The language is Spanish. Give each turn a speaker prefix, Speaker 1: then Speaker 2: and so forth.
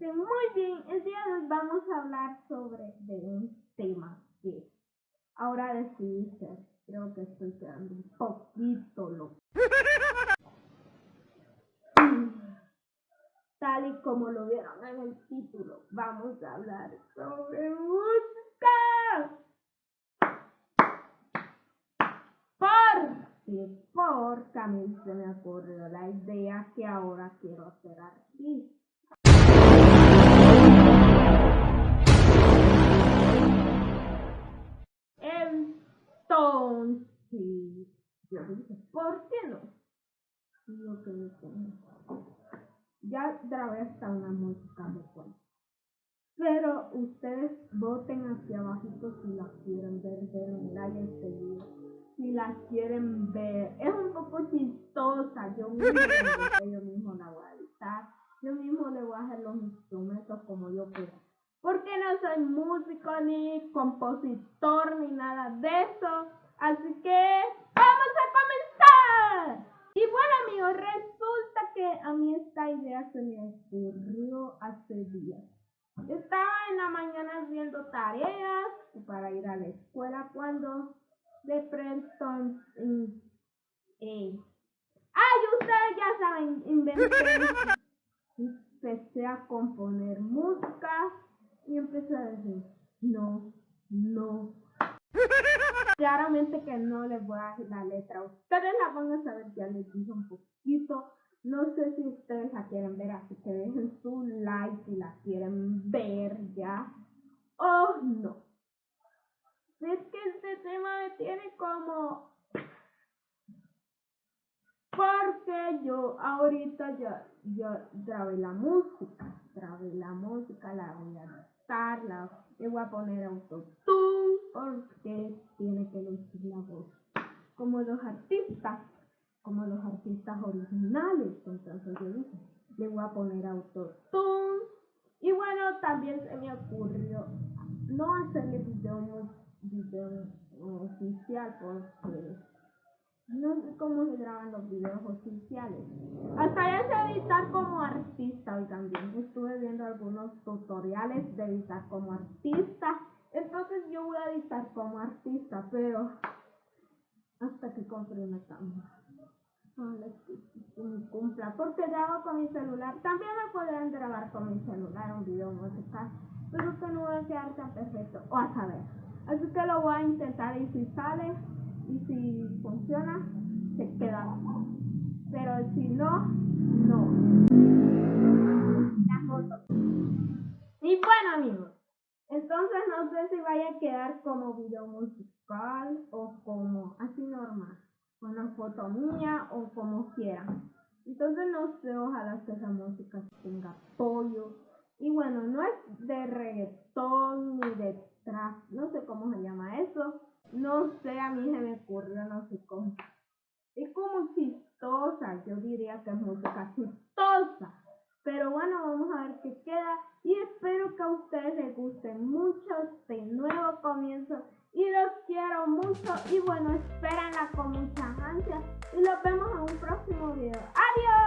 Speaker 1: Muy bien, el día de hoy vamos a hablar sobre de un tema que ahora decidí ser. Creo que estoy quedando un poquito loco. Tal y como lo vieron en el título, vamos a hablar sobre música. Porque, porque a mí se me ocurrió la idea que ahora quiero ser artista. ¿Por qué no? Ya grabé hasta una música cuento. Pero ustedes voten hacia abajito si la quieren ver, un like video. Si la quieren ver. Es un poco chistosa. Yo mismo, yo mismo la voy a editar. Yo mismo le voy a hacer los instrumentos como yo quiera. Porque no soy músico ni compositor ni nada de eso. Así que vamos a comenzar. Y bueno amigos, resulta que a mí se me ocurrió hace días. Estaba en la mañana haciendo tareas para ir a la escuela cuando de pronto eh, ay ustedes ya saben inventé empecé a componer música y empecé a decir no no claramente que no les voy a dar la letra. Ustedes la van a saber ya les dije un poquito no sé si ustedes la quieren ver, así que dejen su like si la quieren ver ya. Oh, no. Es que este tema me tiene como... Porque yo ahorita ya, ya grabé la música. Grabé la música, la voy a adaptar, la, le voy a poner autotune porque tiene que lucir la voz como los artistas como los originales. Yo dije, le voy a poner autotune. Y bueno, también se me ocurrió no hacerle video, video oficial porque no sé cómo se graban los videos oficiales. Hasta ya sé editar como artista hoy también. Estuve viendo algunos tutoriales de editar como artista. Entonces yo voy a editar como artista, pero hasta que compre una cámara porque grabo con mi celular. También me podrán grabar con mi celular un video musical, pero que no va a quedar tan perfecto, o a saber. Así que lo voy a intentar y si sale y si funciona, se queda. Pero si no, no. Y bueno amigos, entonces no sé si vaya a quedar como video musical o como así normal una foto mía o como quieran. Entonces no sé, ojalá que esa música tenga apoyo. Y bueno, no es de reggaetón ni de trap, no sé cómo se llama eso. No sé, a mí se me ocurrió, no sé cómo. Es como chistosa, yo diría que es música chistosa. Pero bueno, vamos a ver qué queda. Y espero que a ustedes les guste mucho este nuevo comienzo y los quiero mucho y bueno, espérenla con muchas ansias y los vemos en un próximo video. ¡Adiós!